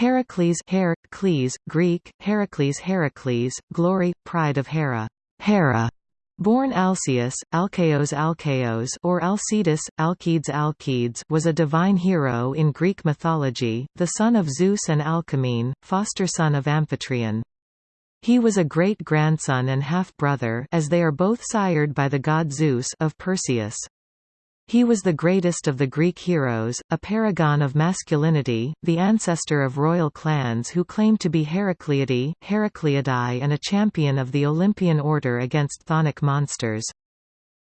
Heracles Her, Cles, Greek, Heracles Heracles, glory, pride of Hera, Hera, born Alcaeus, Alcaeus Alcaeus or Alcetus, Alcides Alcides was a divine hero in Greek mythology, the son of Zeus and Alcmene, foster son of Amphitryon. He was a great-grandson and half-brother as they are both sired by the god Zeus of Perseus. He was the greatest of the Greek heroes, a paragon of masculinity, the ancestor of royal clans who claimed to be Heracleidae, Heracleidae and a champion of the Olympian order against Chthonic monsters.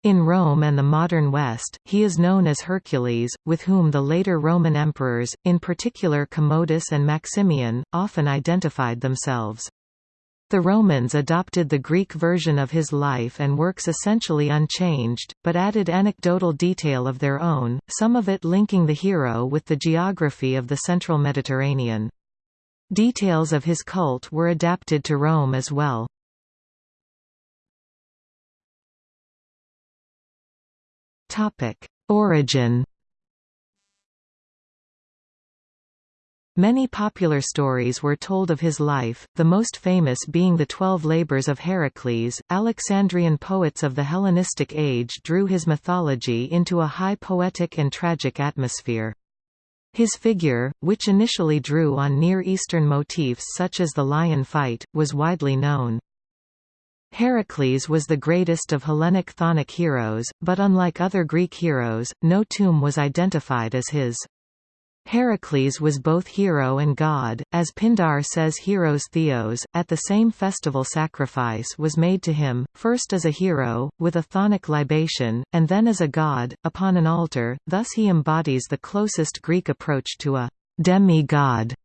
In Rome and the modern West, he is known as Hercules, with whom the later Roman emperors, in particular Commodus and Maximian, often identified themselves. The Romans adopted the Greek version of his life and works essentially unchanged, but added anecdotal detail of their own, some of it linking the hero with the geography of the central Mediterranean. Details of his cult were adapted to Rome as well. Origin Many popular stories were told of his life, the most famous being the Twelve Labors of Heracles. Alexandrian poets of the Hellenistic age drew his mythology into a high poetic and tragic atmosphere. His figure, which initially drew on Near Eastern motifs such as the lion fight, was widely known. Heracles was the greatest of Hellenic chthonic heroes, but unlike other Greek heroes, no tomb was identified as his. Heracles was both hero and god, as Pindar says Heros Theos. At the same festival sacrifice was made to him, first as a hero, with a chthonic libation, and then as a god, upon an altar, thus he embodies the closest Greek approach to a demi-god.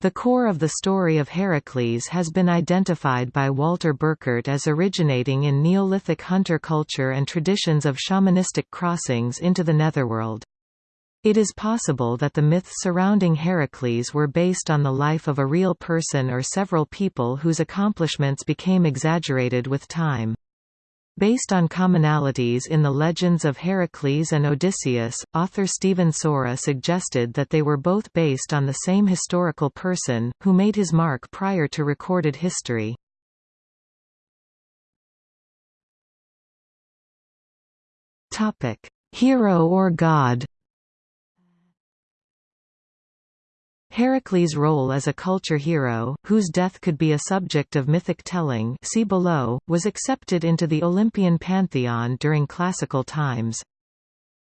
The core of the story of Heracles has been identified by Walter Burkert as originating in Neolithic hunter culture and traditions of shamanistic crossings into the netherworld. It is possible that the myths surrounding Heracles were based on the life of a real person or several people whose accomplishments became exaggerated with time. Based on commonalities in the legends of Heracles and Odysseus, author Stephen Sora suggested that they were both based on the same historical person, who made his mark prior to recorded history. Hero or god Heracles' role as a culture hero, whose death could be a subject of mythic telling see below, was accepted into the Olympian pantheon during classical times.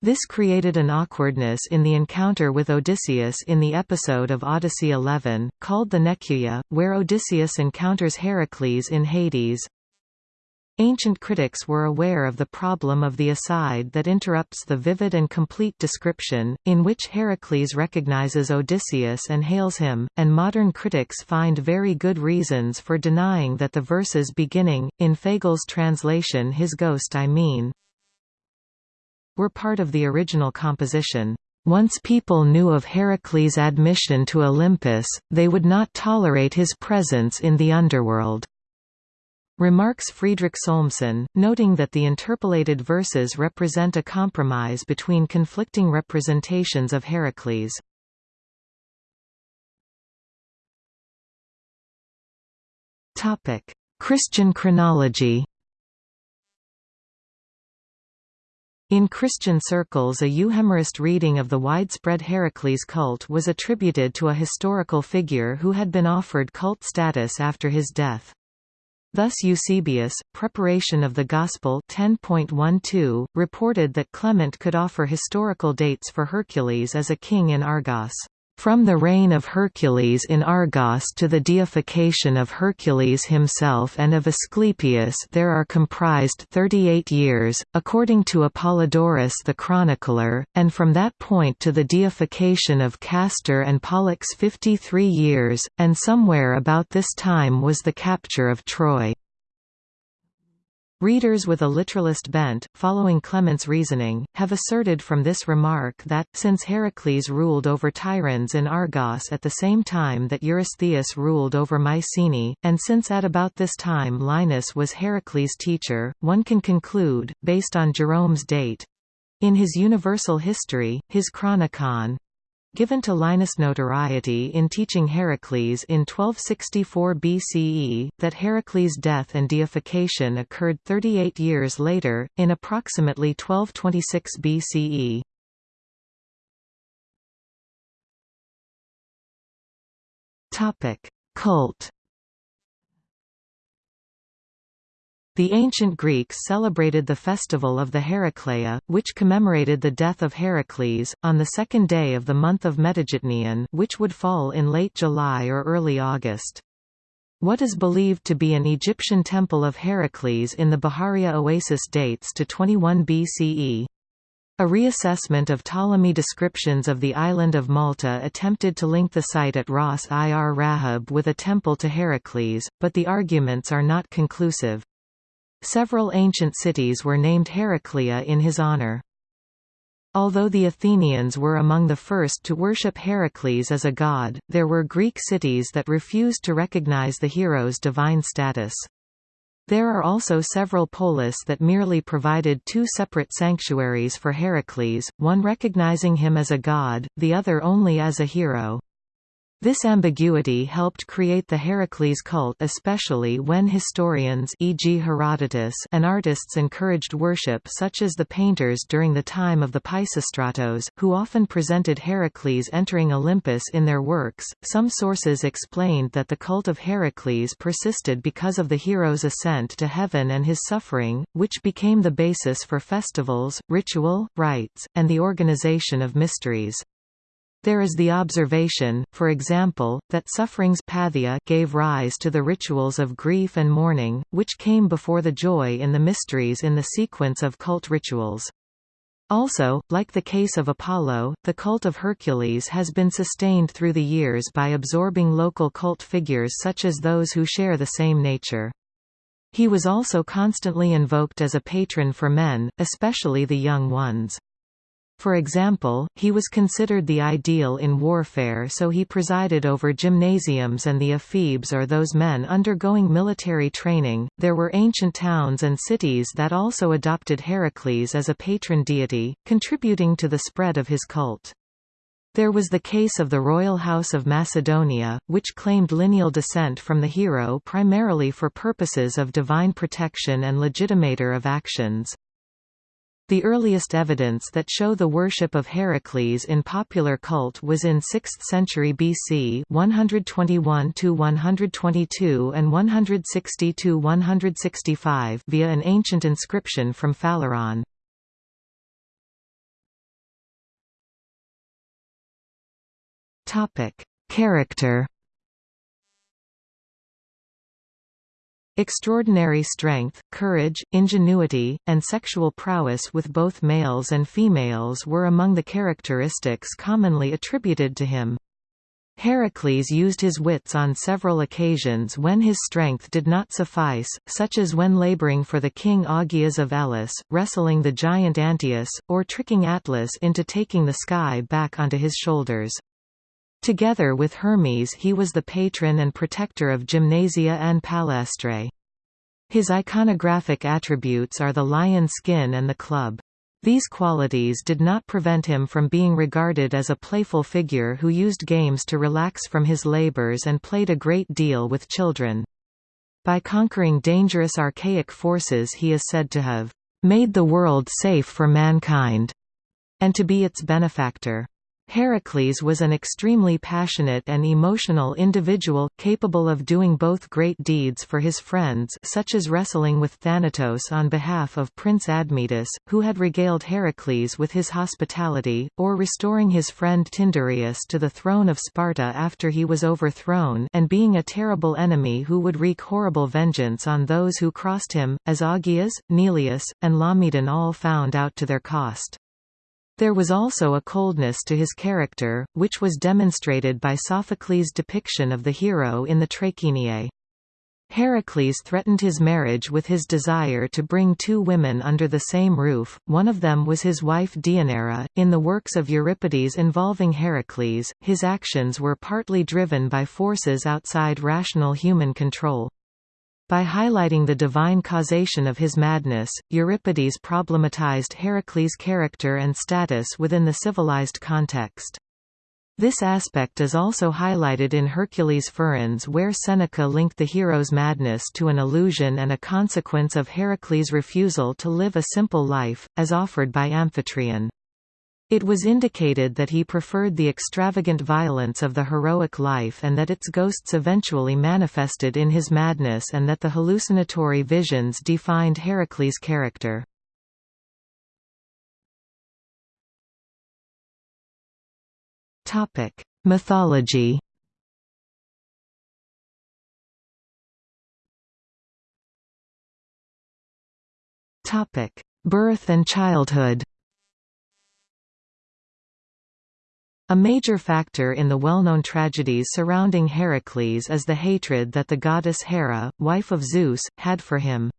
This created an awkwardness in the encounter with Odysseus in the episode of Odyssey 11, called the Nekyia, where Odysseus encounters Heracles in Hades. Ancient critics were aware of the problem of the aside that interrupts the vivid and complete description, in which Heracles recognizes Odysseus and hails him, and modern critics find very good reasons for denying that the verses beginning, in Fagles' translation his ghost I mean, were part of the original composition. Once people knew of Heracles' admission to Olympus, they would not tolerate his presence in the underworld. Remarks Friedrich Solmsen, noting that the interpolated verses represent a compromise between conflicting representations of Heracles. Christian chronology In Christian circles a Euhemerist reading of the widespread Heracles cult was attributed to a historical figure who had been offered cult status after his death. Thus Eusebius, Preparation of the Gospel 10.12, reported that Clement could offer historical dates for Hercules as a king in Argos. From the reign of Hercules in Argos to the deification of Hercules himself and of Asclepius there are comprised 38 years, according to Apollodorus the chronicler, and from that point to the deification of Castor and Pollux 53 years, and somewhere about this time was the capture of Troy. Readers with a literalist bent, following Clement's reasoning, have asserted from this remark that, since Heracles ruled over Tiryns in Argos at the same time that Eurystheus ruled over Mycenae, and since at about this time Linus was Heracles' teacher, one can conclude, based on Jerome's date—in his Universal History, his Chronicon, given to Linus notoriety in teaching Heracles in 1264 BCE, that Heracles' death and deification occurred 38 years later, in approximately 1226 BCE. Cult The ancient Greeks celebrated the festival of the Heracleia, which commemorated the death of Heracles, on the second day of the month of Metageitnion which would fall in late July or early August. What is believed to be an Egyptian temple of Heracles in the Bahariya oasis dates to 21 BCE. A reassessment of Ptolemy descriptions of the island of Malta attempted to link the site at Ras ir Rahab with a temple to Heracles, but the arguments are not conclusive. Several ancient cities were named Heraclea in his honor. Although the Athenians were among the first to worship Heracles as a god, there were Greek cities that refused to recognize the hero's divine status. There are also several polis that merely provided two separate sanctuaries for Heracles, one recognizing him as a god, the other only as a hero. This ambiguity helped create the Heracles cult especially when historians e.g. Herodotus and artists encouraged worship such as the painters during the time of the Pisistratos, who often presented Heracles entering Olympus in their works. Some sources explained that the cult of Heracles persisted because of the hero's ascent to heaven and his suffering, which became the basis for festivals, ritual, rites, and the organization of mysteries. There is the observation, for example, that suffering's pathia gave rise to the rituals of grief and mourning, which came before the joy in the mysteries in the sequence of cult rituals. Also, like the case of Apollo, the cult of Hercules has been sustained through the years by absorbing local cult figures such as those who share the same nature. He was also constantly invoked as a patron for men, especially the young ones. For example, he was considered the ideal in warfare so he presided over gymnasiums and the ephebes or those men undergoing military training. There were ancient towns and cities that also adopted Heracles as a patron deity, contributing to the spread of his cult. There was the case of the royal house of Macedonia, which claimed lineal descent from the hero primarily for purposes of divine protection and legitimator of actions. The earliest evidence that show the worship of Heracles in popular cult was in 6th century BC 121–122 and 160–165 via an ancient inscription from Phaleron. Character Extraordinary strength, courage, ingenuity, and sexual prowess with both males and females were among the characteristics commonly attributed to him. Heracles used his wits on several occasions when his strength did not suffice, such as when laboring for the king Augeas of Elis, wrestling the giant Antaeus, or tricking Atlas into taking the sky back onto his shoulders. Together with Hermes he was the patron and protector of Gymnasia and Palaestrae. His iconographic attributes are the lion skin and the club. These qualities did not prevent him from being regarded as a playful figure who used games to relax from his labors and played a great deal with children. By conquering dangerous archaic forces he is said to have made the world safe for mankind, and to be its benefactor. Heracles was an extremely passionate and emotional individual, capable of doing both great deeds for his friends such as wrestling with Thanatos on behalf of Prince Admetus, who had regaled Heracles with his hospitality, or restoring his friend Tyndareus to the throne of Sparta after he was overthrown and being a terrible enemy who would wreak horrible vengeance on those who crossed him, as Augeas, Neleus, and Laomedon all found out to their cost. There was also a coldness to his character, which was demonstrated by Sophocles' depiction of the hero in the Trachiniae. Heracles threatened his marriage with his desire to bring two women under the same roof, one of them was his wife Deianira. In the works of Euripides involving Heracles, his actions were partly driven by forces outside rational human control. By highlighting the divine causation of his madness, Euripides problematized Heracles' character and status within the civilized context. This aspect is also highlighted in Hercules Furens where Seneca linked the hero's madness to an illusion and a consequence of Heracles' refusal to live a simple life, as offered by Amphitryon. It was indicated that he preferred the extravagant violence of the heroic life and that its ghosts eventually manifested in his madness and that the hallucinatory visions defined Heracles' character. Topic: Mythology. Topic: Birth and childhood. A major factor in the well-known tragedies surrounding Heracles is the hatred that the goddess Hera, wife of Zeus, had for him.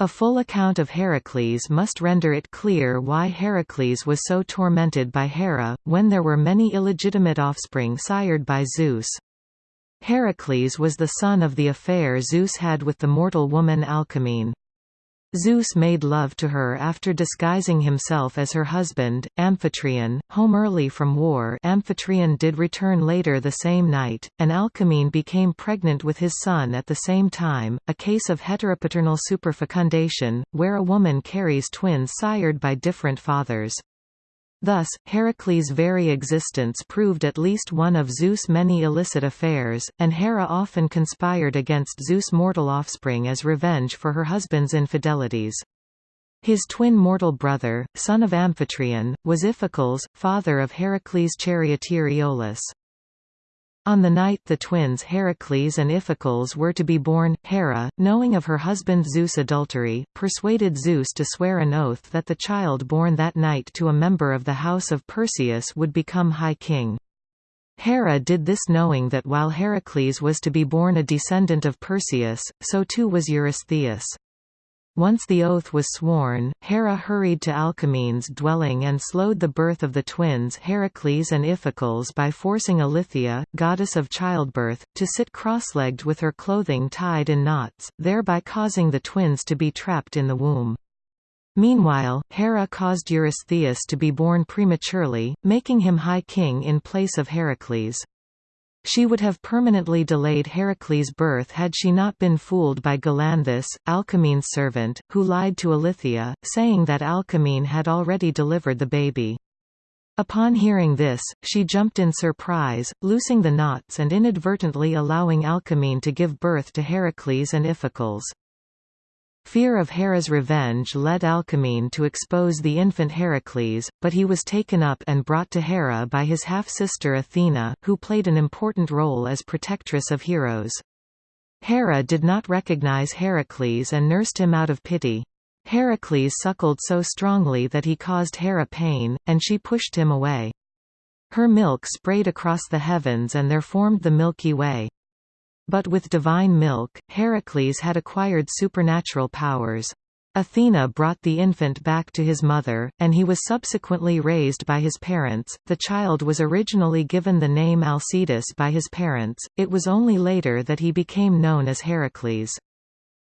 A full account of Heracles must render it clear why Heracles was so tormented by Hera, when there were many illegitimate offspring sired by Zeus. Heracles was the son of the affair Zeus had with the mortal woman Alcmene. Zeus made love to her after disguising himself as her husband, Amphitryon, home early from war Amphitryon did return later the same night, and Alcmene became pregnant with his son at the same time, a case of heteropaternal superfecundation, where a woman carries twins sired by different fathers. Thus, Heracles' very existence proved at least one of Zeus' many illicit affairs, and Hera often conspired against Zeus' mortal offspring as revenge for her husband's infidelities. His twin mortal brother, son of Amphitryon, was Iphicles, father of Heracles' charioteer Iolaus. On the night the twins Heracles and Iphicles were to be born, Hera, knowing of her husband Zeus' adultery, persuaded Zeus to swear an oath that the child born that night to a member of the house of Perseus would become High King. Hera did this knowing that while Heracles was to be born a descendant of Perseus, so too was Eurystheus. Once the oath was sworn, Hera hurried to Alcmene's dwelling and slowed the birth of the twins Heracles and Iphicles by forcing Eileithyia, goddess of childbirth, to sit cross-legged with her clothing tied in knots, thereby causing the twins to be trapped in the womb. Meanwhile, Hera caused Eurystheus to be born prematurely, making him High King in place of Heracles. She would have permanently delayed Heracles' birth had she not been fooled by Galanthus, Alcmene's servant, who lied to Eileithyia, saying that Alcmene had already delivered the baby. Upon hearing this, she jumped in surprise, loosing the knots and inadvertently allowing Alcmene to give birth to Heracles and Iphicles. Fear of Hera's revenge led Alcmene to expose the infant Heracles, but he was taken up and brought to Hera by his half-sister Athena, who played an important role as protectress of heroes. Hera did not recognize Heracles and nursed him out of pity. Heracles suckled so strongly that he caused Hera pain, and she pushed him away. Her milk sprayed across the heavens and there formed the Milky Way. But with divine milk, Heracles had acquired supernatural powers. Athena brought the infant back to his mother, and he was subsequently raised by his parents. The child was originally given the name Alcetus by his parents, it was only later that he became known as Heracles.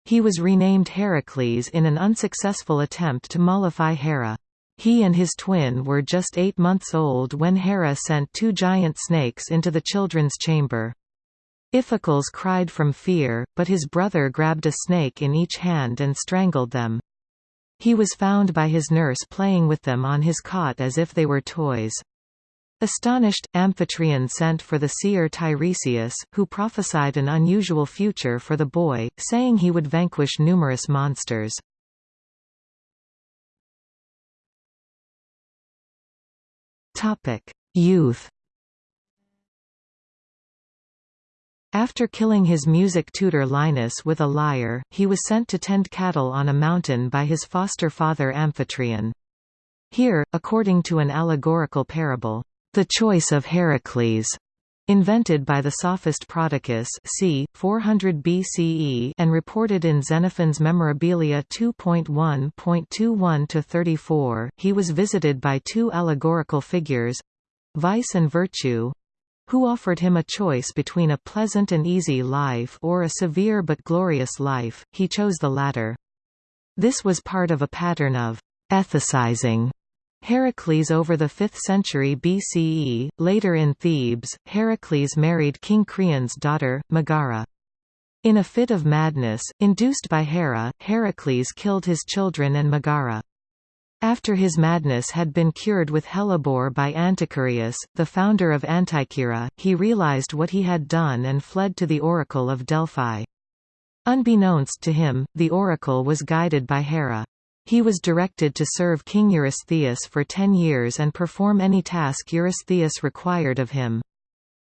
He was renamed Heracles in an unsuccessful attempt to mollify Hera. He and his twin were just eight months old when Hera sent two giant snakes into the children's chamber. Iphicles cried from fear, but his brother grabbed a snake in each hand and strangled them. He was found by his nurse playing with them on his cot as if they were toys. Astonished, Amphitryon sent for the seer Tiresias, who prophesied an unusual future for the boy, saying he would vanquish numerous monsters. Youth After killing his music tutor Linus with a lyre, he was sent to tend cattle on a mountain by his foster father Amphitryon. Here, according to an allegorical parable, the choice of Heracles, invented by the sophist Prodicus c. 400 BCE and reported in Xenophon's Memorabilia 2.1.21-34, he was visited by two allegorical figures—vice and virtue, who offered him a choice between a pleasant and easy life or a severe but glorious life, he chose the latter. This was part of a pattern of ethicizing Heracles over the 5th century BCE, later in Thebes, Heracles married King Creon's daughter, Megara. In a fit of madness, induced by Hera, Heracles killed his children and Megara. After his madness had been cured with hellebore by Anticyreus, the founder of Antikyra, he realized what he had done and fled to the oracle of Delphi. Unbeknownst to him, the oracle was guided by Hera. He was directed to serve King Eurystheus for ten years and perform any task Eurystheus required of him.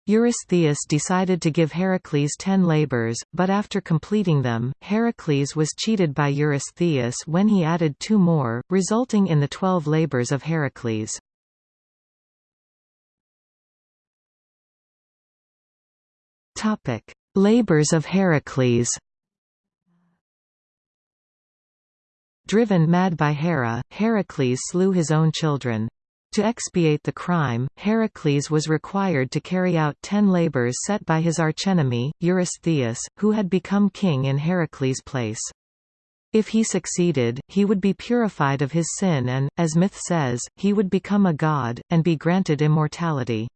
Eurystheus decided to give Heracles ten labors, but after completing them, Heracles was cheated by Eurystheus when he added two more, resulting in the twelve labors of Heracles. Labors of Heracles Driven mad by Hera, Heracles slew his own children. To expiate the crime, Heracles was required to carry out ten labors set by his archenemy, Eurystheus, who had become king in Heracles' place. If he succeeded, he would be purified of his sin and, as myth says, he would become a god, and be granted immortality.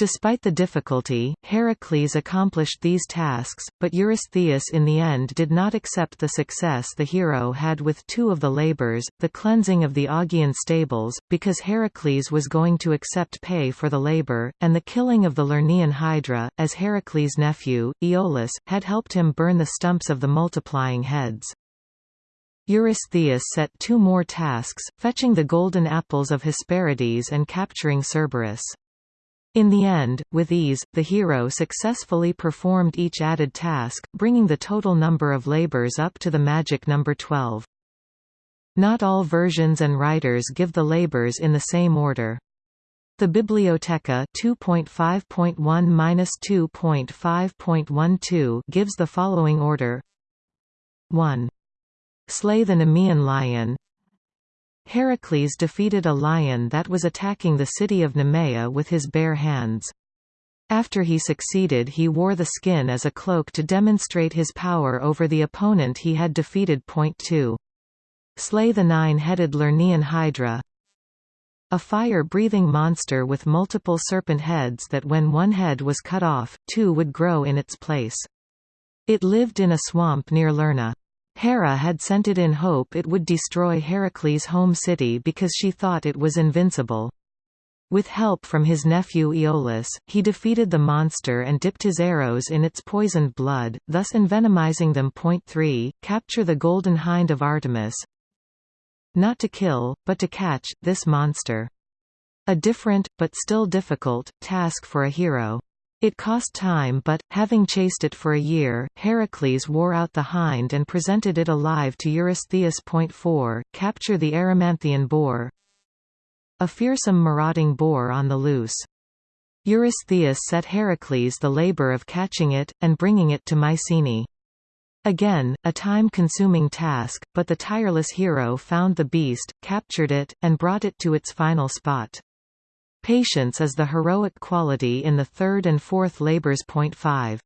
Despite the difficulty, Heracles accomplished these tasks, but Eurystheus in the end did not accept the success the hero had with two of the labors, the cleansing of the Augean stables, because Heracles was going to accept pay for the labor, and the killing of the Lernaean Hydra, as Heracles' nephew, Iolaus, had helped him burn the stumps of the multiplying heads. Eurystheus set two more tasks, fetching the golden apples of Hesperides and capturing Cerberus. In the end, with ease, the hero successfully performed each added task, bringing the total number of labors up to the magic number 12. Not all versions and writers give the labors in the same order. The Bibliotheca 2.5.1-2.5.12 gives the following order 1. Slay the Nemean lion Heracles defeated a lion that was attacking the city of Nemea with his bare hands. After he succeeded he wore the skin as a cloak to demonstrate his power over the opponent he had defeated. Point 2. Slay the nine-headed Lernaean Hydra a fire-breathing monster with multiple serpent heads that when one head was cut off, two would grow in its place. It lived in a swamp near Lerna. Hera had sent it in hope it would destroy Heracles' home city because she thought it was invincible. With help from his nephew Iolaus, he defeated the monster and dipped his arrows in its poisoned blood, thus envenomizing them. Point 3. Capture the golden hind of Artemis. Not to kill, but to catch, this monster. A different, but still difficult, task for a hero. It cost time but, having chased it for a year, Heracles wore out the hind and presented it alive to Eurystheus. 4, capture the Erymanthian boar A fearsome marauding boar on the loose. Eurystheus set Heracles the labor of catching it, and bringing it to Mycenae. Again, a time-consuming task, but the tireless hero found the beast, captured it, and brought it to its final spot. Patience is the heroic quality in the third and fourth labors. Point 5.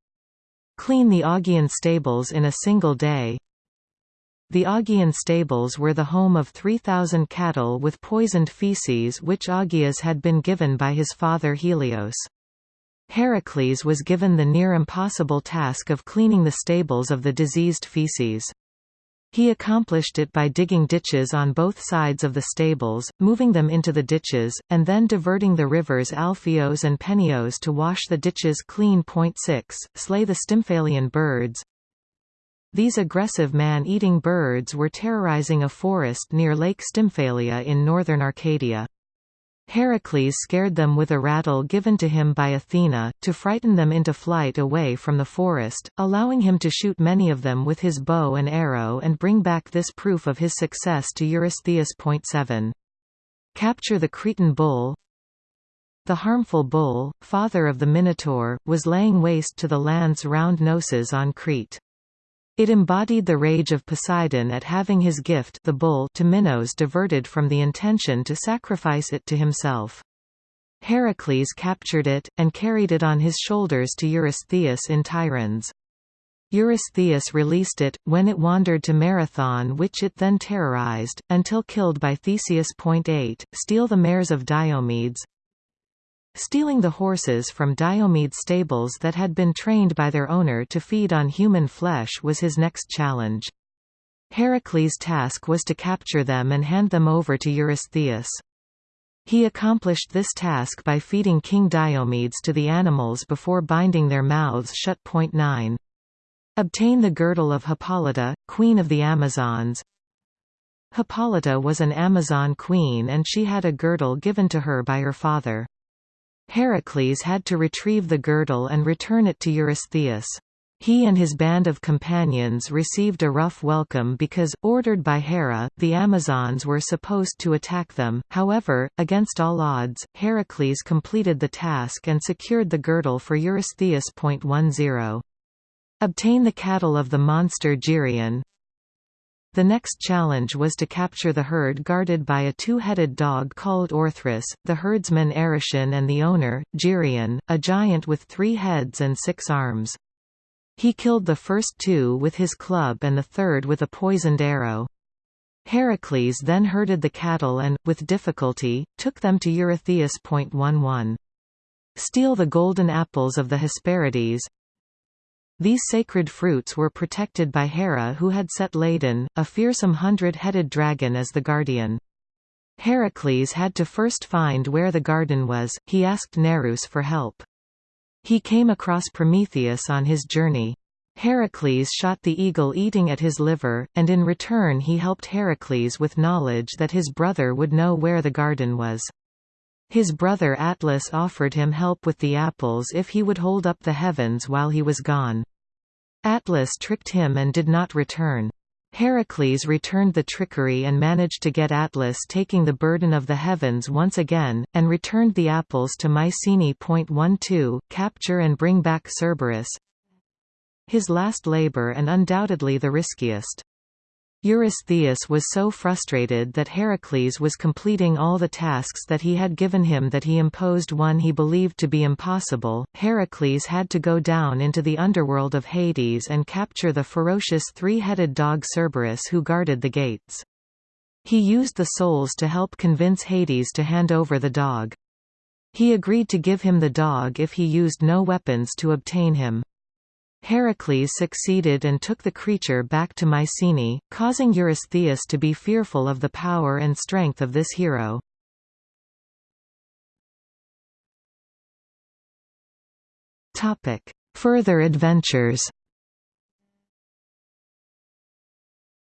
Clean the Augean stables in a single day. The Augean stables were the home of 3,000 cattle with poisoned feces which Augeas had been given by his father Helios. Heracles was given the near impossible task of cleaning the stables of the diseased feces. He accomplished it by digging ditches on both sides of the stables, moving them into the ditches, and then diverting the rivers Alpheos and Penios to wash the ditches clean. Point 6. Slay the Stymphalian birds. These aggressive man-eating birds were terrorizing a forest near Lake Stymphalia in northern Arcadia. Heracles scared them with a rattle given to him by Athena, to frighten them into flight away from the forest, allowing him to shoot many of them with his bow and arrow and bring back this proof of his success to Eurystheus. 7. Capture the Cretan bull The harmful bull, father of the Minotaur, was laying waste to the land's round Knossos on Crete. It embodied the rage of Poseidon at having his gift the bull to Minos diverted from the intention to sacrifice it to himself. Heracles captured it, and carried it on his shoulders to Eurystheus in Tiryns. Eurystheus released it, when it wandered to Marathon which it then terrorized, until killed by Theseus. 8. Steal the mares of Diomedes Stealing the horses from Diomedes' stables that had been trained by their owner to feed on human flesh was his next challenge. Heracles' task was to capture them and hand them over to Eurystheus. He accomplished this task by feeding King Diomedes to the animals before binding their mouths shut. 9. Obtain the girdle of Hippolyta, queen of the Amazons. Hippolyta was an Amazon queen and she had a girdle given to her by her father. Heracles had to retrieve the girdle and return it to Eurystheus. He and his band of companions received a rough welcome because, ordered by Hera, the Amazons were supposed to attack them, however, against all odds, Heracles completed the task and secured the girdle for Eurystheus. 10. Obtain the cattle of the monster Geryon. The next challenge was to capture the herd guarded by a two-headed dog called Orthrus, the herdsman Eurytion and the owner, Geryon, a giant with three heads and six arms. He killed the first two with his club and the third with a poisoned arrow. Heracles then herded the cattle and, with difficulty, took them to Eurystheus. 11. Steal the golden apples of the Hesperides, these sacred fruits were protected by Hera who had set Ladon, a fearsome hundred-headed dragon as the guardian. Heracles had to first find where the garden was, he asked Nereus for help. He came across Prometheus on his journey. Heracles shot the eagle eating at his liver, and in return he helped Heracles with knowledge that his brother would know where the garden was. His brother Atlas offered him help with the apples if he would hold up the heavens while he was gone. Atlas tricked him and did not return. Heracles returned the trickery and managed to get Atlas taking the burden of the heavens once again, and returned the apples to Mycenae. 12, capture and bring back Cerberus. His last labor and undoubtedly the riskiest. Eurystheus was so frustrated that Heracles was completing all the tasks that he had given him that he imposed one he believed to be impossible. Heracles had to go down into the underworld of Hades and capture the ferocious three-headed dog Cerberus who guarded the gates. He used the souls to help convince Hades to hand over the dog. He agreed to give him the dog if he used no weapons to obtain him. Heracles succeeded and took the creature back to Mycenae, causing Eurystheus to be fearful of the power and strength of this hero. Further adventures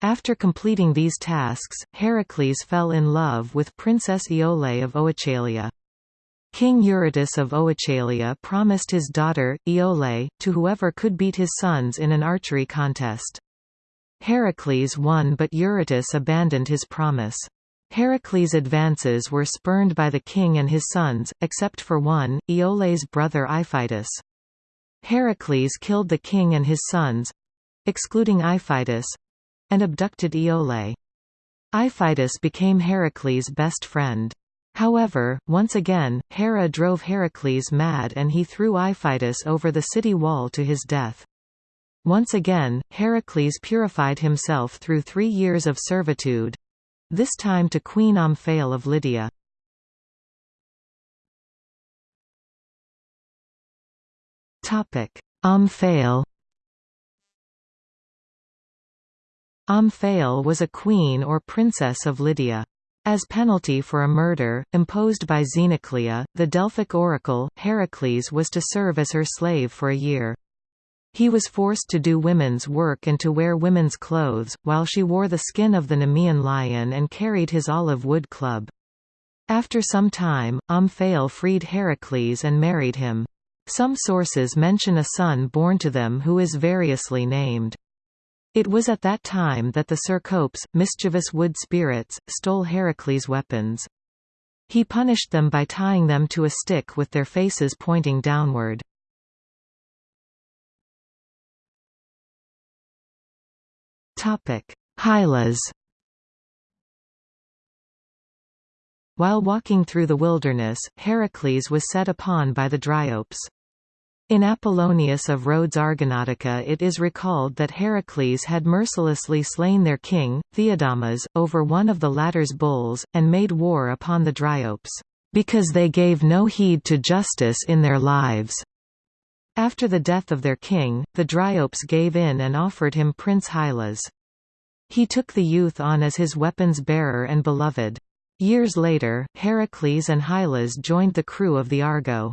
After completing these tasks, Heracles fell in love with Princess Iole of Oechalia. King Eurytus of Oechalia promised his daughter, Iole, to whoever could beat his sons in an archery contest. Heracles won but Eurytus abandoned his promise. Heracles' advances were spurned by the king and his sons, except for one, Iole's brother Iphitus. Heracles killed the king and his sons—excluding Iphitus—and abducted Iole. Iphitus became Heracles' best friend. However, once again, Hera drove Heracles mad and he threw Iphitus over the city wall to his death. Once again, Heracles purified himself through three years of servitude—this time to Queen Omphale of Lydia. Omphale Omphale was a queen or princess of Lydia. As penalty for a murder, imposed by Xenoclea, the Delphic oracle, Heracles was to serve as her slave for a year. He was forced to do women's work and to wear women's clothes, while she wore the skin of the Nemean lion and carried his olive wood club. After some time, Omphale freed Heracles and married him. Some sources mention a son born to them who is variously named. It was at that time that the Cercopes, mischievous wood spirits, stole Heracles' weapons. He punished them by tying them to a stick with their faces pointing downward. Hylas While walking through the wilderness, Heracles was set upon by the Dryopes. In Apollonius of Rhodes Argonautica it is recalled that Heracles had mercilessly slain their king, Theodamas, over one of the latter's bulls, and made war upon the Dryopes, "...because they gave no heed to justice in their lives." After the death of their king, the Dryopes gave in and offered him Prince Hylas. He took the youth on as his weapons-bearer and beloved. Years later, Heracles and Hylas joined the crew of the Argo.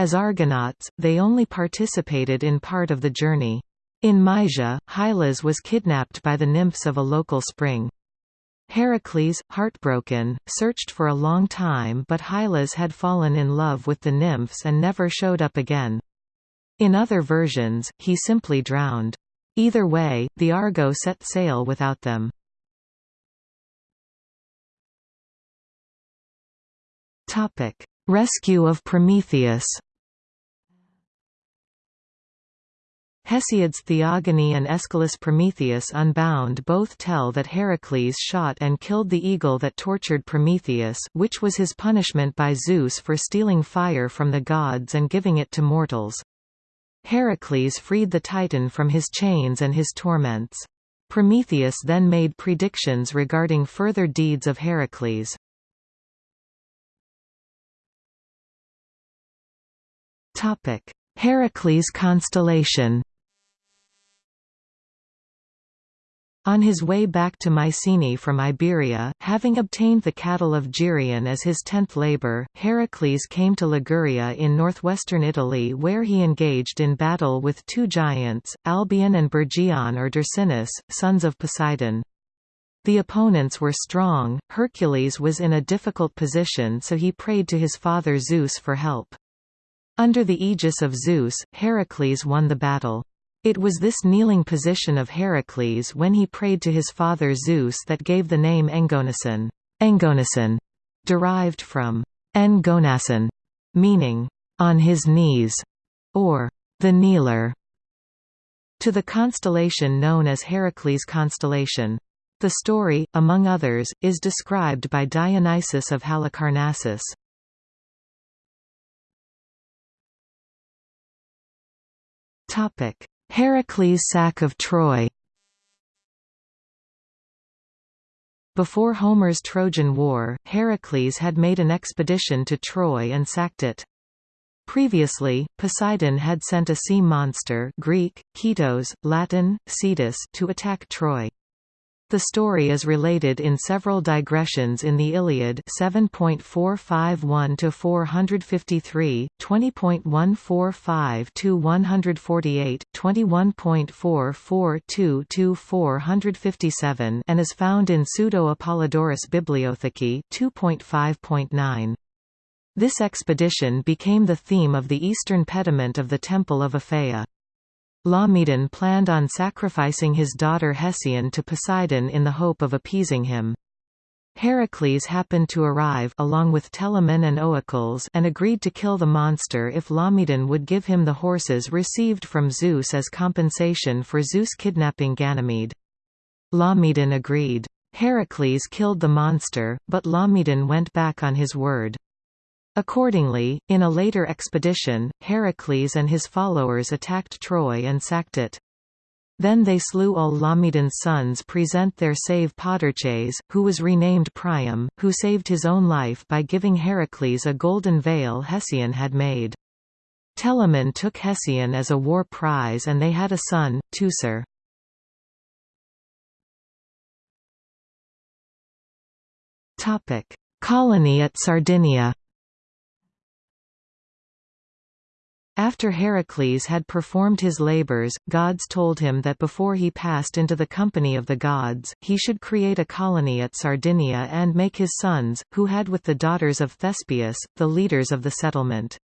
As Argonauts, they only participated in part of the journey. In Mysia, Hylas was kidnapped by the nymphs of a local spring. Heracles, heartbroken, searched for a long time but Hylas had fallen in love with the nymphs and never showed up again. In other versions, he simply drowned. Either way, the Argo set sail without them. Rescue of Prometheus Hesiod's Theogony and Aeschylus' Prometheus Unbound both tell that Heracles shot and killed the eagle that tortured Prometheus which was his punishment by Zeus for stealing fire from the gods and giving it to mortals. Heracles freed the Titan from his chains and his torments. Prometheus then made predictions regarding further deeds of Heracles. Heracles constellation On his way back to Mycenae from Iberia, having obtained the cattle of Geryon as his tenth labour, Heracles came to Liguria in northwestern Italy where he engaged in battle with two giants, Albion and Bergion or Dercynus, sons of Poseidon. The opponents were strong, Hercules was in a difficult position so he prayed to his father Zeus for help. Under the aegis of Zeus, Heracles won the battle. It was this kneeling position of Heracles when he prayed to his father Zeus that gave the name Engonason, Engonason derived from Engonason, meaning, on his knees, or the kneeler, to the constellation known as Heracles constellation. The story, among others, is described by Dionysius of Halicarnassus. Topic: Heracles' sack of Troy Before Homer's Trojan War, Heracles had made an expedition to Troy and sacked it. Previously, Poseidon had sent a sea monster Greek, Ketos, Latin, Cetus to attack Troy. The story is related in several digressions in the Iliad 7.451-453, 20.145-148, 21.442-457 and is found in Pseudo-Apollodorus Bibliothecae 2.5.9. This expedition became the theme of the eastern pediment of the Temple of Aphaea. Laomedon planned on sacrificing his daughter Hesione to Poseidon in the hope of appeasing him. Heracles happened to arrive along with Telamon and Oicles and agreed to kill the monster if Laomedon would give him the horses received from Zeus as compensation for Zeus kidnapping Ganymede. Laomedon agreed. Heracles killed the monster, but Laomedon went back on his word. Accordingly, in a later expedition, Heracles and his followers attacked Troy and sacked it. Then they slew all Laomedon's sons present their save Podarches, who was renamed Priam, who saved his own life by giving Heracles a golden veil Hesione had made. Telamon took Hesione as a war prize and they had a son, Teucer. Colony at Sardinia After Heracles had performed his labors, gods told him that before he passed into the company of the gods, he should create a colony at Sardinia and make his sons, who had with the daughters of Thespius, the leaders of the settlement.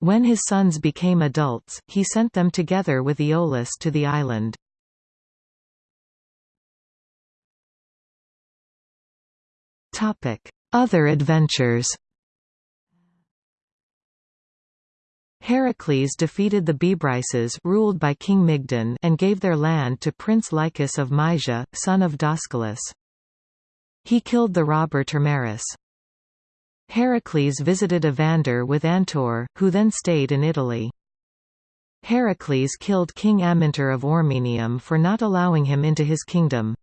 When his sons became adults, he sent them together with Iolaus to the island. Other adventures Heracles defeated the Bebryces ruled by King Mygdon and gave their land to Prince Lycus of Mysia, son of Dascylus. He killed the robber Termerus. Heracles visited Evander with Antor, who then stayed in Italy. Heracles killed King Amyntor of Ormenium for not allowing him into his kingdom.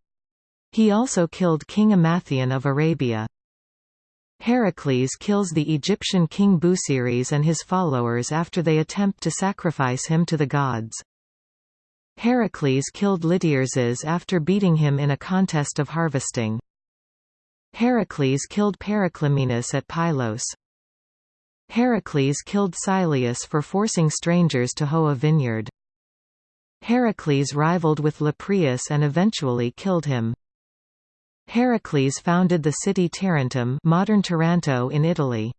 He also killed King Emathion of Arabia. Heracles kills the Egyptian king Busiris and his followers after they attempt to sacrifice him to the gods. Heracles killed Lityerses after beating him in a contest of harvesting. Heracles killed Periclymenus at Pylos. Heracles killed Syleus for forcing strangers to hoe a vineyard. Heracles rivaled with Lepreus and eventually killed him. Heracles founded the city Tarentum modern Taranto in Italy.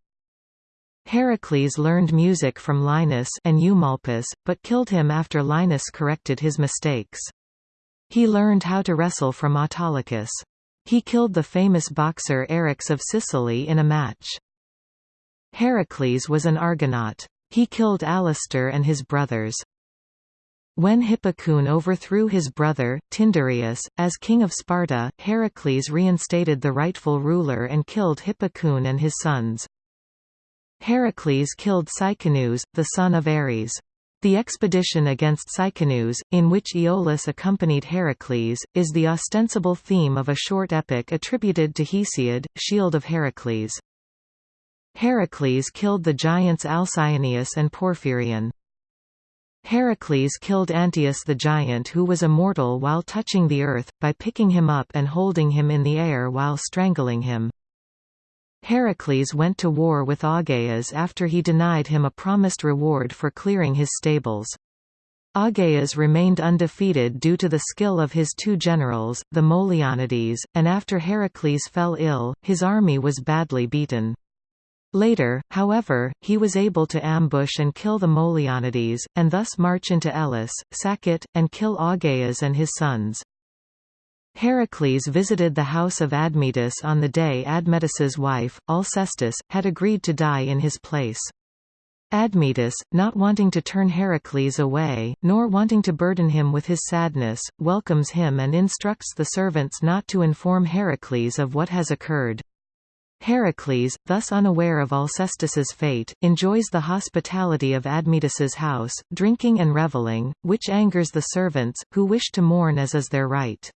Heracles learned music from Linus and Eumolpus, but killed him after Linus corrected his mistakes. He learned how to wrestle from Autolycus. He killed the famous boxer Eryx of Sicily in a match. Heracles was an Argonaut. He killed Alastor and his brothers. When Hippocoon overthrew his brother, Tyndareus, as king of Sparta, Heracles reinstated the rightful ruler and killed Hippocoon and his sons. Heracles killed Cycnus, the son of Ares. The expedition against Cycnus, in which Iolaus accompanied Heracles, is the ostensible theme of a short epic attributed to Hesiod, Shield of Heracles. Heracles killed the giants Alcyoneus and Porphyrion. Heracles killed Antaeus the giant who was immortal while touching the earth, by picking him up and holding him in the air while strangling him. Heracles went to war with Augeas after he denied him a promised reward for clearing his stables. Augeas remained undefeated due to the skill of his two generals, the Molionides, and after Heracles fell ill, his army was badly beaten. Later, however, he was able to ambush and kill the Molionides, and thus march into Elis, sack it, and kill Augeas and his sons. Heracles visited the house of Admetus on the day Admetus's wife, Alcestis, had agreed to die in his place. Admetus, not wanting to turn Heracles away, nor wanting to burden him with his sadness, welcomes him and instructs the servants not to inform Heracles of what has occurred. Heracles, thus unaware of Alcestis's fate, enjoys the hospitality of Admetus's house, drinking and reveling, which angers the servants, who wish to mourn as is their right.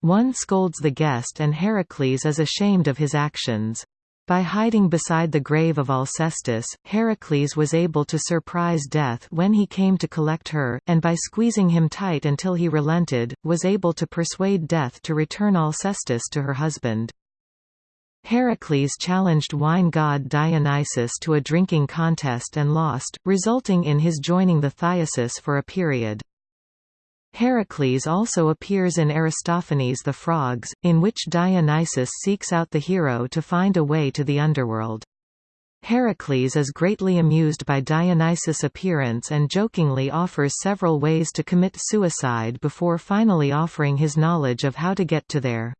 One scolds the guest and Heracles is ashamed of his actions. By hiding beside the grave of Alcestis, Heracles was able to surprise Death when he came to collect her, and by squeezing him tight until he relented, was able to persuade Death to return Alcestis to her husband. Heracles challenged wine god Dionysus to a drinking contest and lost, resulting in his joining the Thiasus for a period. Heracles also appears in Aristophanes' The Frogs, in which Dionysus seeks out the hero to find a way to the underworld. Heracles is greatly amused by Dionysus' appearance and jokingly offers several ways to commit suicide before finally offering his knowledge of how to get to there.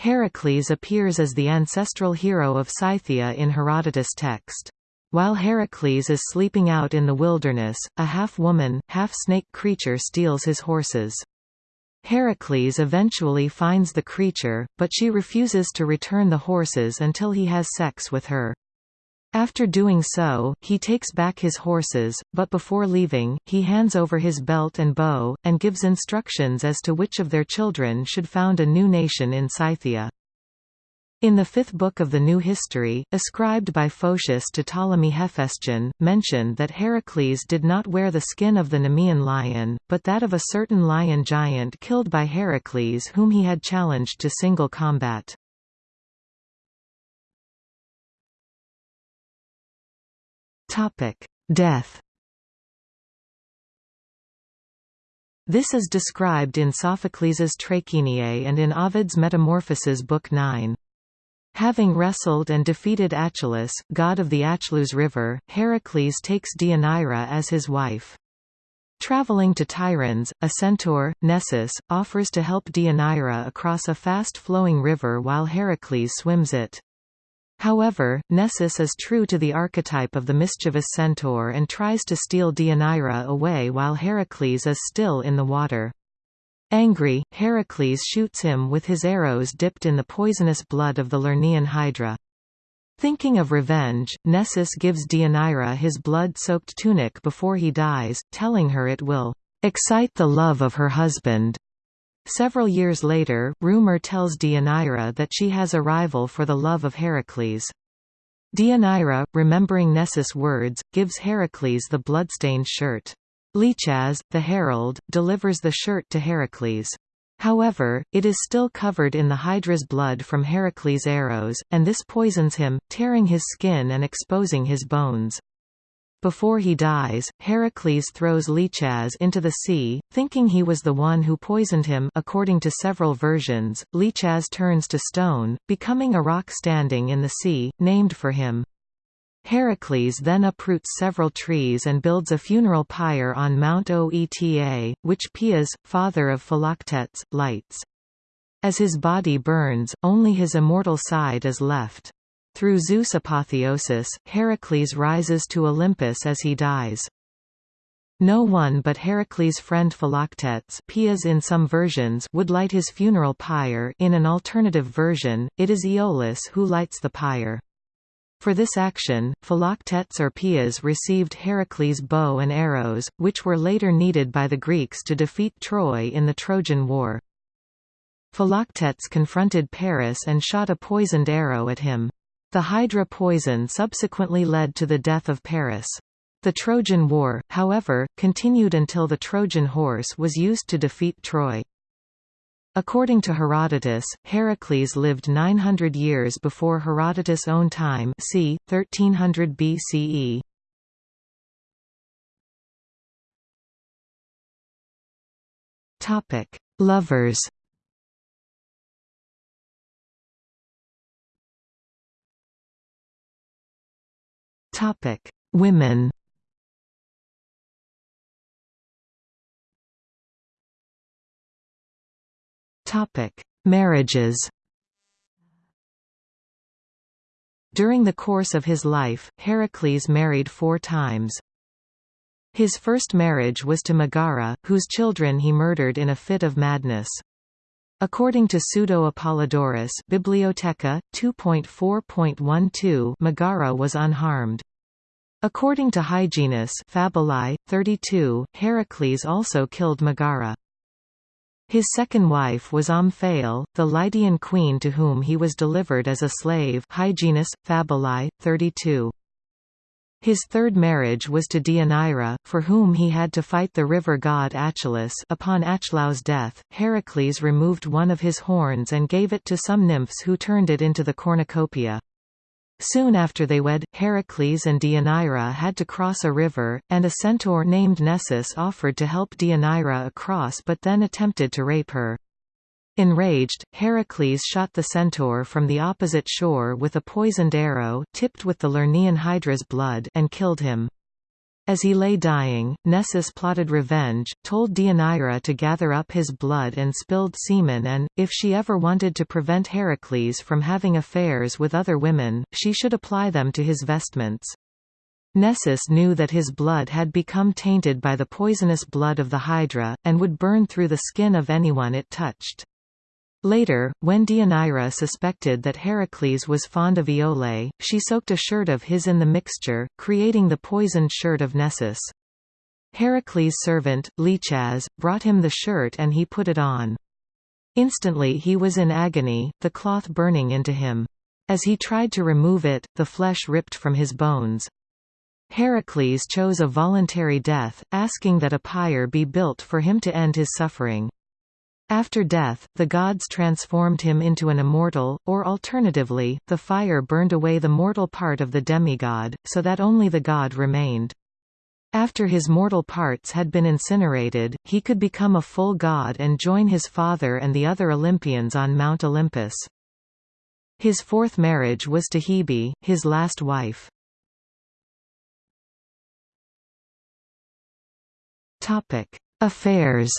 Heracles appears as the ancestral hero of Scythia in Herodotus' text. While Heracles is sleeping out in the wilderness, a half-woman, half-snake creature steals his horses. Heracles eventually finds the creature, but she refuses to return the horses until he has sex with her. After doing so, he takes back his horses, but before leaving, he hands over his belt and bow, and gives instructions as to which of their children should found a new nation in Scythia. In the fifth book of the New History, ascribed by Photius to Ptolemy Hephaestion, mentioned that Heracles did not wear the skin of the Nemean lion, but that of a certain lion giant killed by Heracles whom he had challenged to single combat. Topic: Death. This is described in Sophocles' Trachiniae and in Ovid's Metamorphoses Book 9. Having wrestled and defeated Achelous, god of the Achelous River, Heracles takes Deianira as his wife. Traveling to Tiryns, a centaur, Nessus, offers to help Deianira across a fast-flowing river while Heracles swims it. However, Nessus is true to the archetype of the mischievous centaur and tries to steal Deianira away while Heracles is still in the water. Angry, Heracles shoots him with his arrows dipped in the poisonous blood of the Lernaean hydra. Thinking of revenge, Nessus gives Deianira his blood-soaked tunic before he dies, telling her it will excite the love of her husband. Several years later, rumor tells Deianira that she has a rival for the love of Heracles. Deianira, remembering Nessus' words, gives Heracles the bloodstained shirt. Lichas, the herald, delivers the shirt to Heracles. However, it is still covered in the Hydra's blood from Heracles' arrows, and this poisons him, tearing his skin and exposing his bones. Before he dies, Heracles throws Lichas into the sea, thinking he was the one who poisoned him according to several versions, Lichas turns to stone, becoming a rock standing in the sea, named for him. Heracles then uproots several trees and builds a funeral pyre on Mount Oeta, which Poeas, father of Philoctetes, lights. As his body burns, only his immortal side is left. Through Zeus' apotheosis, Heracles rises to Olympus as he dies. No one but Heracles' friend Philoctetes Poeas in some versions would light his funeral pyre in an alternative version, it is Iolaus who lights the pyre. For this action, Philoctetes or Poeas received Heracles' bow and arrows, which were later needed by the Greeks to defeat Troy in the Trojan War. Philoctetes confronted Paris and shot a poisoned arrow at him. The Hydra poison subsequently led to the death of Paris. The Trojan War, however, continued until the Trojan horse was used to defeat Troy. According to Herodotus, Heracles lived 900 years before Herodotus' own time c. 1300 BCE. Lovers. Topic: Women. Topic: Marriages. During the course of his life, Heracles married four times. His first marriage was to Megara, whose children he murdered in a fit of madness. According to Pseudo-Apollodorus Bibliotheca, 2.4.12 Megara was unharmed. According to Hyginus Fabulae, 32, Heracles also killed Megara. His second wife was Omphale, the Lydian queen to whom he was delivered as a slave Hyginus, Fabulae, 32. His third marriage was to Deianira, for whom he had to fight the river god Achelous upon Achelous' death, Heracles removed one of his horns and gave it to some nymphs who turned it into the cornucopia. Soon after they wed, Heracles and Deianira had to cross a river, and a centaur named Nessus offered to help Deianira across but then attempted to rape her. Enraged, Heracles shot the centaur from the opposite shore with a poisoned arrow tipped with the Lernaean Hydra's blood and killed him. As he lay dying, Nessus plotted revenge, told Deianira to gather up his blood and spilled semen and, if she ever wanted to prevent Heracles from having affairs with other women, she should apply them to his vestments. Nessus knew that his blood had become tainted by the poisonous blood of the Hydra, and would burn through the skin of anyone it touched. Later, when Deianira suspected that Heracles was fond of Iole, she soaked a shirt of his in the mixture, creating the poisoned shirt of Nessus. Heracles' servant, Lichas, brought him the shirt and he put it on. Instantly he was in agony, the cloth burning into him. As he tried to remove it, the flesh ripped from his bones. Heracles chose a voluntary death, asking that a pyre be built for him to end his suffering. After death, the gods transformed him into an immortal, or alternatively, the fire burned away the mortal part of the demigod, so that only the god remained. After his mortal parts had been incinerated, he could become a full god and join his father and the other Olympians on Mount Olympus. His fourth marriage was to Hebe, his last wife. Affairs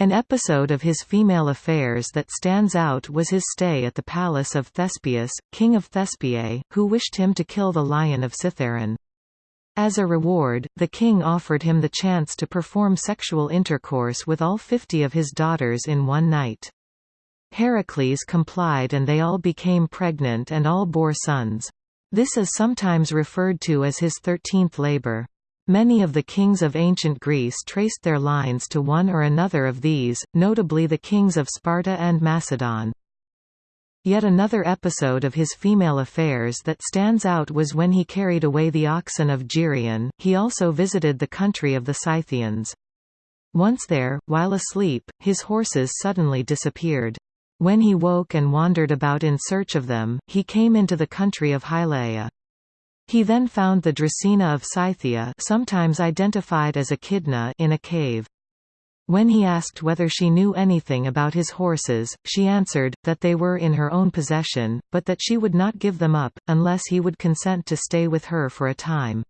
An episode of his female affairs that stands out was his stay at the palace of Thespius, king of Thespiae, who wished him to kill the lion of Cithaeron. As a reward, the king offered him the chance to perform sexual intercourse with all fifty of his daughters in one night. Heracles complied and they all became pregnant and all bore sons. This is sometimes referred to as his thirteenth labor. Many of the kings of ancient Greece traced their lines to one or another of these, notably the kings of Sparta and Macedon. Yet another episode of his female affairs that stands out was when he carried away the oxen of Geryon. He also visited the country of the Scythians. Once there, while asleep, his horses suddenly disappeared. When he woke and wandered about in search of them, he came into the country of Hylaea. He then found the Dracaena of Scythia sometimes identified as Echidna in a cave. When he asked whether she knew anything about his horses, she answered, that they were in her own possession, but that she would not give them up, unless he would consent to stay with her for a time.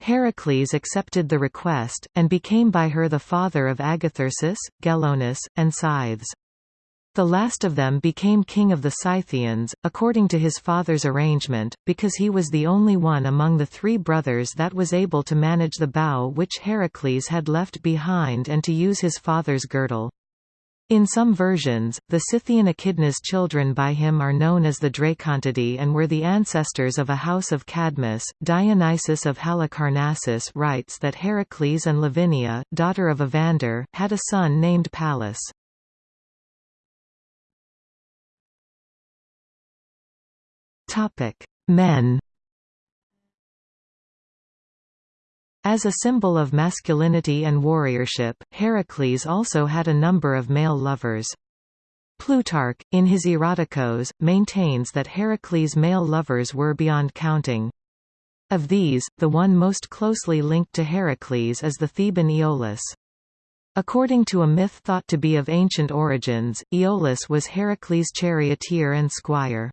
Heracles accepted the request, and became by her the father of Agathyrsus, Gelonus, and Scythes. The last of them became king of the Scythians, according to his father's arrangement, because he was the only one among the three brothers that was able to manage the bow which Heracles had left behind and to use his father's girdle. In some versions, the Scythian Echidna's children by him are known as the Dracontidae and were the ancestors of a house of Cadmus. Dionysius of Halicarnassus writes that Heracles and Lavinia, daughter of Evander, had a son named Pallas. Men As a symbol of masculinity and warriorship, Heracles also had a number of male lovers. Plutarch, in his Erotikos, maintains that Heracles' male lovers were beyond counting. Of these, the one most closely linked to Heracles is the Theban Iolaus. According to a myth thought to be of ancient origins, Iolaus was Heracles' charioteer and squire.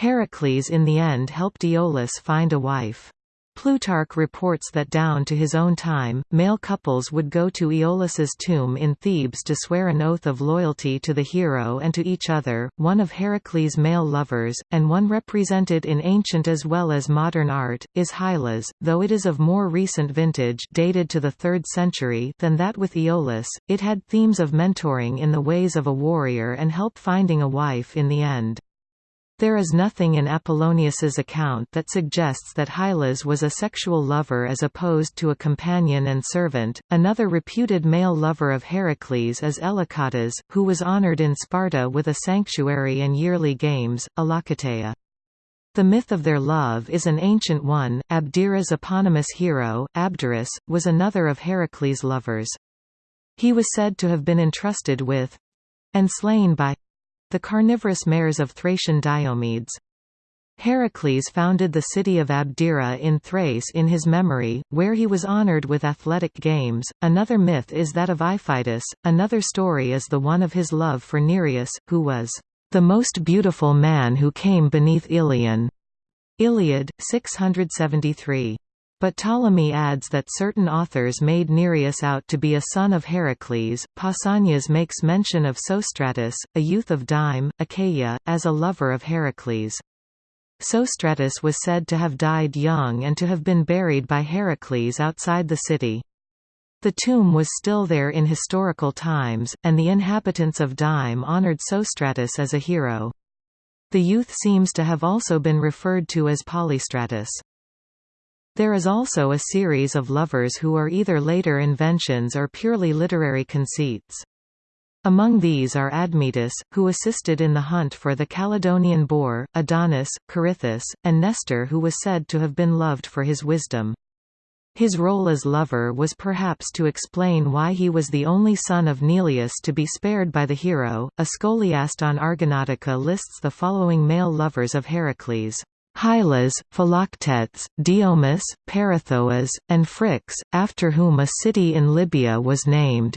Heracles in the end helped Iolaus find a wife. Plutarch reports that down to his own time, male couples would go to Iolaus's tomb in Thebes to swear an oath of loyalty to the hero and to each other. One of Heracles' male lovers, and one represented in ancient as well as modern art, is Hylas, though it is of more recent vintage dated to the 3rd century than that with Iolaus. It had themes of mentoring in the ways of a warrior and help finding a wife in the end. There is nothing in Apollonius's account that suggests that Hylas was a sexual lover as opposed to a companion and servant. Another reputed male lover of Heracles is Elacatas, who was honored in Sparta with a sanctuary and yearly games, Elacateia. The myth of their love is an ancient one. Abdera's eponymous hero, Abderus, was another of Heracles' lovers. He was said to have been entrusted with and slain by the carnivorous mares of Thracian Diomedes. Heracles founded the city of Abdera in Thrace in his memory, where he was honored with athletic games. Another myth is that of Iphitus, another story is the one of his love for Nereus, who was the most beautiful man who came beneath Ilion. Iliad, 673. But Ptolemy adds that certain authors made Nereus out to be a son of Heracles. Pausanias makes mention of Sostratus, a youth of Dyme, Achaia, as a lover of Heracles. Sostratus was said to have died young and to have been buried by Heracles outside the city. The tomb was still there in historical times, and the inhabitants of Dyme honored Sostratus as a hero. The youth seems to have also been referred to as Polystratus. There is also a series of lovers who are either later inventions or purely literary conceits. Among these are Admetus, who assisted in the hunt for the Caledonian boar, Adonis, Corythus, and Nestor who was said to have been loved for his wisdom. His role as lover was perhaps to explain why he was the only son of Neleus to be spared by the hero. A scholiast on Argonautica lists the following male lovers of Heracles. Hylas, Philoctetes, Diomus, Peirithous, and Phrix, after whom a city in Libya was named.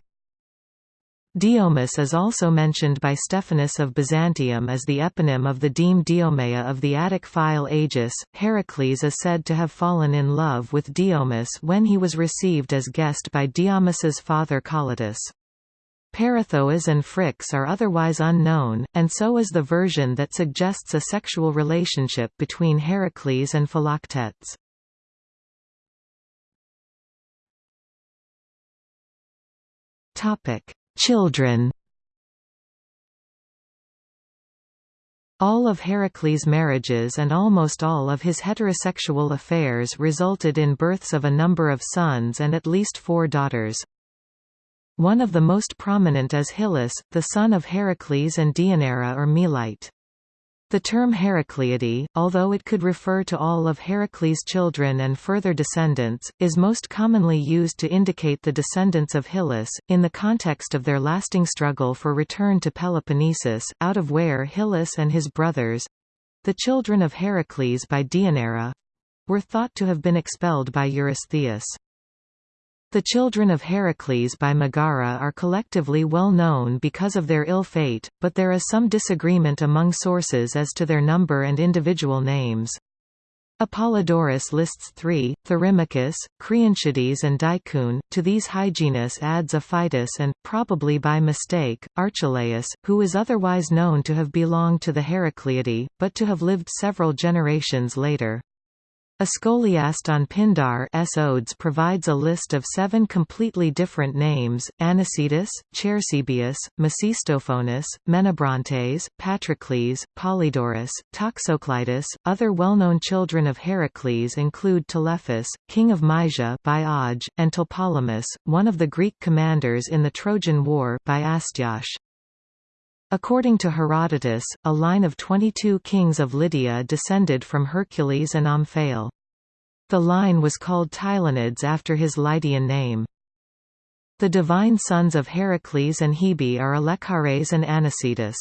Diomus is also mentioned by Stephanus of Byzantium as the eponym of the deme Diomeia of the Attic file Agis. Heracles is said to have fallen in love with Diomus when he was received as guest by Diomus's father Calotus. Peirithous and Phrix are otherwise unknown, and so is the version that suggests a sexual relationship between Heracles and Philoctetes. Children All of Heracles' marriages and almost all of his heterosexual affairs resulted in births of a number of sons and at least four daughters. One of the most prominent is Hyllus, the son of Heracles and Deianira or Melite. The term Heracleidae, although it could refer to all of Heracles' children and further descendants, is most commonly used to indicate the descendants of Hyllus, in the context of their lasting struggle for return to Peloponnesus, out of where Hyllus and his brothers—the children of Heracles by Deianira—were thought to have been expelled by Eurystheus. The children of Heracles by Megara are collectively well known because of their ill fate, but there is some disagreement among sources as to their number and individual names. Apollodorus lists three, Therimachus, Creontiades and Dicune, to these Hyginus adds Aphytus and, probably by mistake, Archelaus, who is otherwise known to have belonged to the Heracleidae, but to have lived several generations later. A scholiast on Pindar S. Odes provides a list of seven completely different names, Anicetus, Chersibius, Mecistophones, Menabrontes, Patrocles, Polydorus, Toxocleitus. Other well-known children of Heracles include Telephus, king of Mysia by and Tlepolemus, one of the Greek commanders in the Trojan War by Astyache. According to Herodotus, a line of 22 kings of Lydia descended from Hercules and Omphale. The line was called Tylonids after his Lydian name. The divine sons of Heracles and Hebe are Alexiares and Anicetus.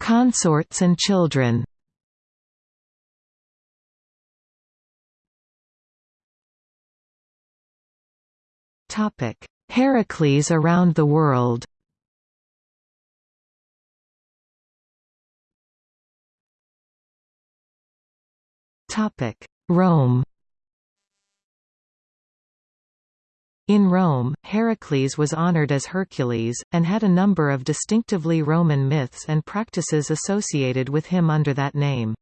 Consorts and children Heracles around the world. Rome. In Rome, Heracles was honored as Hercules, and had a number of distinctively Roman myths and practices associated with him under that name.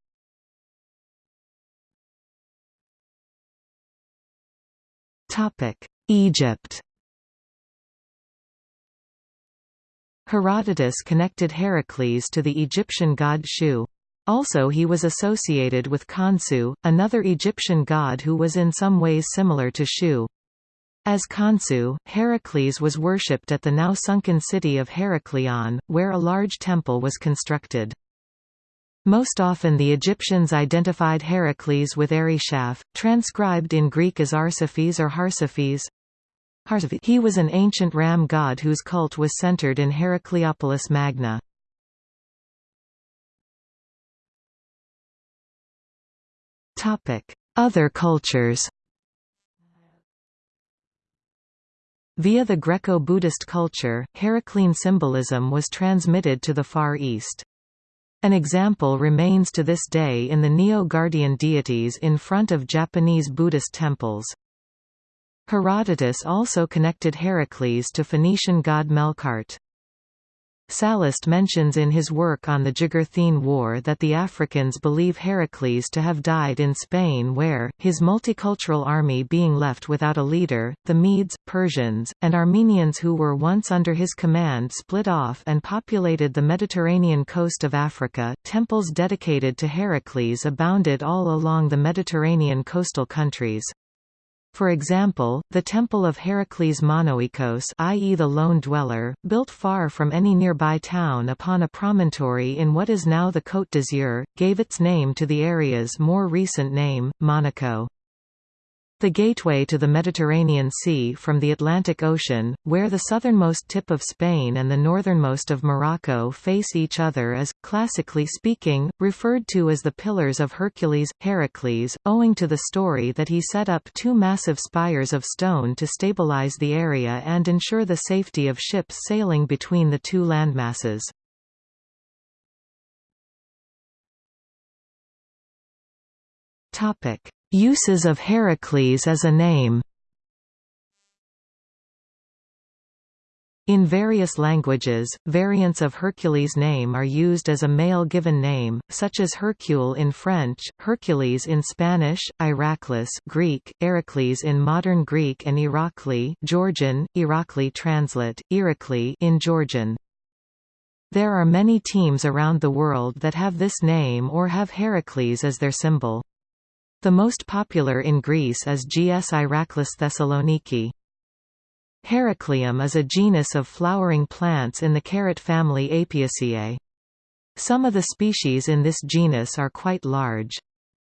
Egypt Herodotus connected Heracles to the Egyptian god Shu. Also he was associated with Khonsu, another Egyptian god who was in some ways similar to Shu. As Khonsu, Heracles was worshipped at the now sunken city of Heracleion, where a large temple was constructed. Most often the Egyptians identified Heracles with Heryshaf, transcribed in Greek as Arsaphes or Harsaphes. He was an ancient ram god whose cult was centered in Heracleopolis Magna. Other cultures Via the Greco-Buddhist culture, Heraclean symbolism was transmitted to the Far East. An example remains to this day in the Niō-Guardian deities in front of Japanese Buddhist temples. Herodotus also connected Heracles to Phoenician god Melqart. Sallust mentions in his work on the Jugurthine War that the Africans believe Heracles to have died in Spain where, his multicultural army being left without a leader, the Medes, Persians, and Armenians who were once under his command split off and populated the Mediterranean coast of Africa. Temples dedicated to Heracles abounded all along the Mediterranean coastal countries. For example, the temple of Heracles Monoikos i.e. the lone dweller, built far from any nearby town upon a promontory in what is now the Côte d'Azur, gave its name to the area's more recent name, Monaco. The gateway to the Mediterranean Sea from the Atlantic Ocean, where the southernmost tip of Spain and the northernmost of Morocco face each other is, classically speaking, referred to as the Pillars of Hercules, Heracles, owing to the story that he set up two massive spires of stone to stabilize the area and ensure the safety of ships sailing between the two landmasses. Topic Uses of Heracles as a name In various languages, variants of Hercules' name are used as a male given name, such as Hercule in French, Hercules in Spanish, Iraklis Greek, Heracles in modern Greek and Irakli Georgian, Irakli translate, Irakli in Georgian. There are many teams around the world that have this name or have Heracles as their symbol. The most popular in Greece is GS Iraklis Thessaloniki. Heracleum is a genus of flowering plants in the carrot family Apiaceae. Some of the species in this genus are quite large.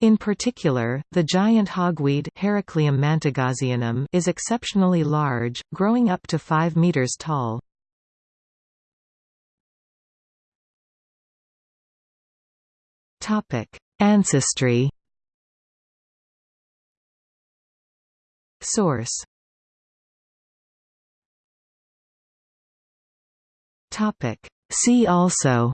In particular, the giant hogweed Heracleum mantegazzianum is exceptionally large, growing up to 5 meters tall. Ancestry. Source Topic. See also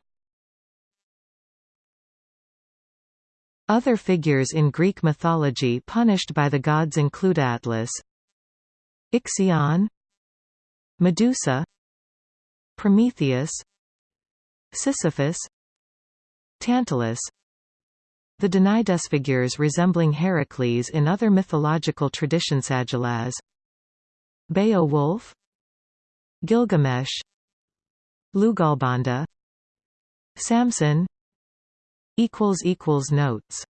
Other figures in Greek mythology punished by the gods include Atlas Ixion Medusa Prometheus Sisyphus Tantalus The Danaïdes figures resembling Heracles in other mythological traditions Agilaz Beowulf Gilgamesh Lugalbanda Samson Notes